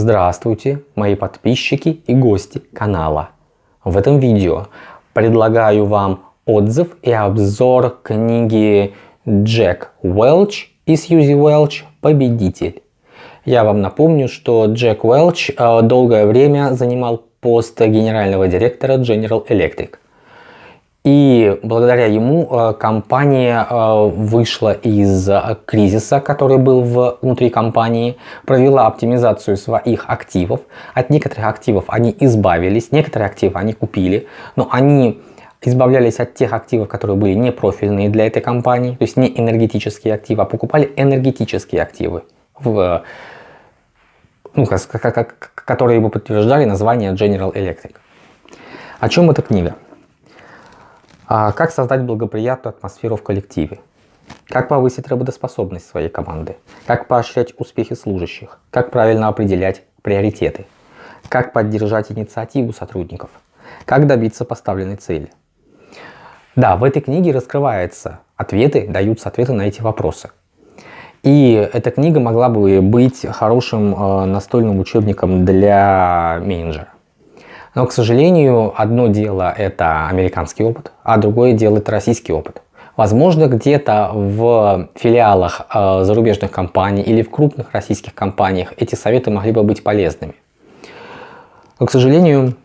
Здравствуйте, мои подписчики и гости канала. В этом видео предлагаю вам отзыв и обзор книги Джек Уэлч и Сьюзи Уэлч «Победитель». Я вам напомню, что Джек Уэлч э, долгое время занимал пост генерального директора General Electric. И благодаря ему э, компания э, вышла из э, кризиса, который был внутри компании, провела оптимизацию своих активов. От некоторых активов они избавились, некоторые активы они купили, но они избавлялись от тех активов, которые были не профильные для этой компании, то есть не энергетические активы, а покупали энергетические активы, в, ну, которые бы подтверждали название General Electric. О чем эта книга? А как создать благоприятную атмосферу в коллективе? Как повысить работоспособность своей команды? Как поощрять успехи служащих? Как правильно определять приоритеты? Как поддержать инициативу сотрудников? Как добиться поставленной цели? Да, в этой книге раскрываются ответы, даются ответы на эти вопросы. И эта книга могла бы быть хорошим э, настольным учебником для менеджера. Но, к сожалению, одно дело это американский опыт, а другое дело это российский опыт. Возможно, где-то в филиалах э, зарубежных компаний или в крупных российских компаниях эти советы могли бы быть полезными. Но, к сожалению,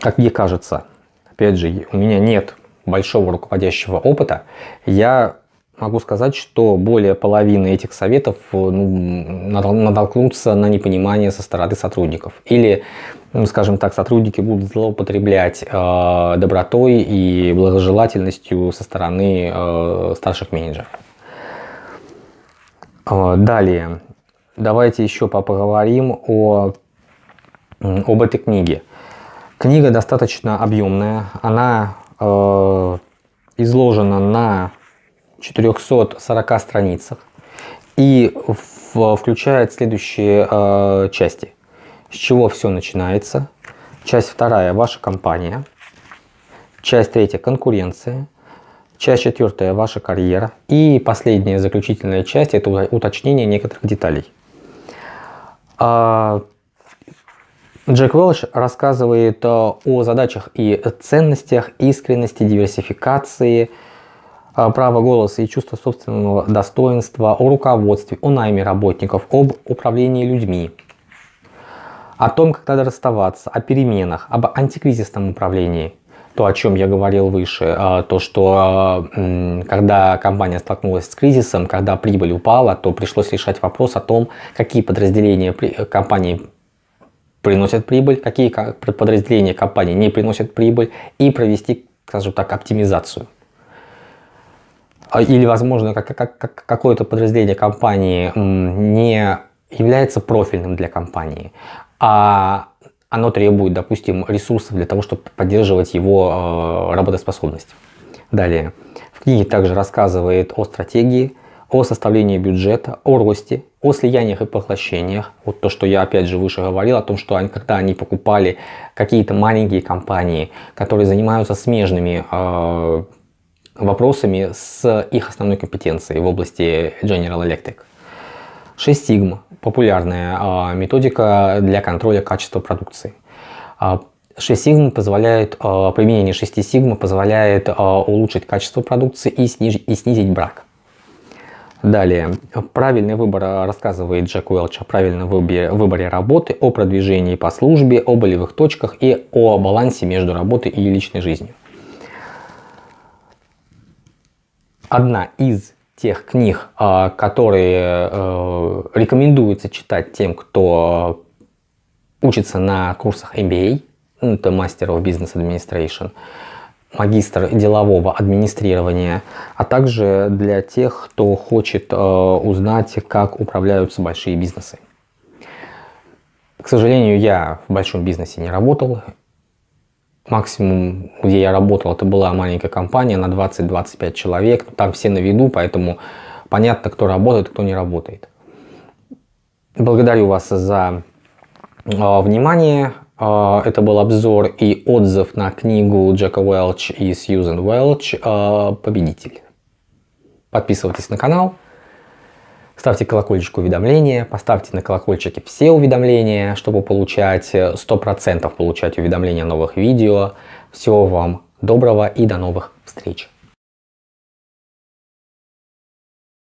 как мне кажется, опять же, у меня нет большого руководящего опыта, я могу сказать, что более половины этих советов ну, натолкнутся на непонимание со стороны сотрудников. Или скажем так, сотрудники будут злоупотреблять э, добротой и благожелательностью со стороны э, старших менеджеров. Э, далее, давайте еще поговорим о, об этой книге. Книга достаточно объемная, она э, изложена на 440 страницах и в, включает следующие э, части – с чего все начинается. Часть вторая – ваша компания. Часть третья – конкуренция. Часть четвертая – ваша карьера. И последняя, заключительная часть – это уточнение некоторых деталей. А, Джек Уэлш рассказывает о задачах и ценностях искренности, диверсификации, а, права голоса и чувства собственного достоинства, о руководстве, о найме работников, об управлении людьми, о том, как надо расставаться, о переменах, об антикризисном управлении. То, о чем я говорил выше, а, то, что а, когда компания столкнулась с кризисом, когда прибыль упала, то пришлось решать вопрос о том, какие подразделения компании приносят прибыль, какие подразделения компании не приносят прибыль, и провести, скажем так, оптимизацию. А, или, возможно, какое-то подразделение компании не является профильным для компании, а оно требует, допустим, ресурсов для того, чтобы поддерживать его э, работоспособность. Далее. В книге также рассказывает о стратегии, о составлении бюджета, о росте, о слияниях и поглощениях. Вот то, что я опять же выше говорил, о том, что они, когда они покупали какие-то маленькие компании, которые занимаются смежными э, вопросами с их основной компетенцией в области General Electric. 6 сигма – популярная а, методика для контроля качества продукции. 6 сигма позволяет, а, применение 6 сигма позволяет а, улучшить качество продукции и снизить, и снизить брак. Далее, правильный выбор рассказывает Джек Уэлч о правильном выборе, выборе работы, о продвижении по службе, о болевых точках и о балансе между работой и личной жизнью. Одна из тех книг, а, которые э, рекомендуется читать тем, кто учится на курсах MBA, ну, это Master of Business Administration, магистр делового администрирования, а также для тех, кто хочет э, узнать, как управляются большие бизнесы. К сожалению, я в большом бизнесе не работал, Максимум, где я работал, это была маленькая компания на 20-25 человек. Там все на виду, поэтому понятно, кто работает, кто не работает. Благодарю вас за э, внимание. Э, это был обзор и отзыв на книгу Джека Уэлч и Сьюзен Уэлч э, «Победитель». Подписывайтесь на канал, Ставьте колокольчик уведомления, поставьте на колокольчике все уведомления, чтобы получать 100% получать уведомления о новых видео. Всего вам доброго и до новых встреч!